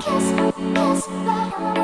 kiss, kiss,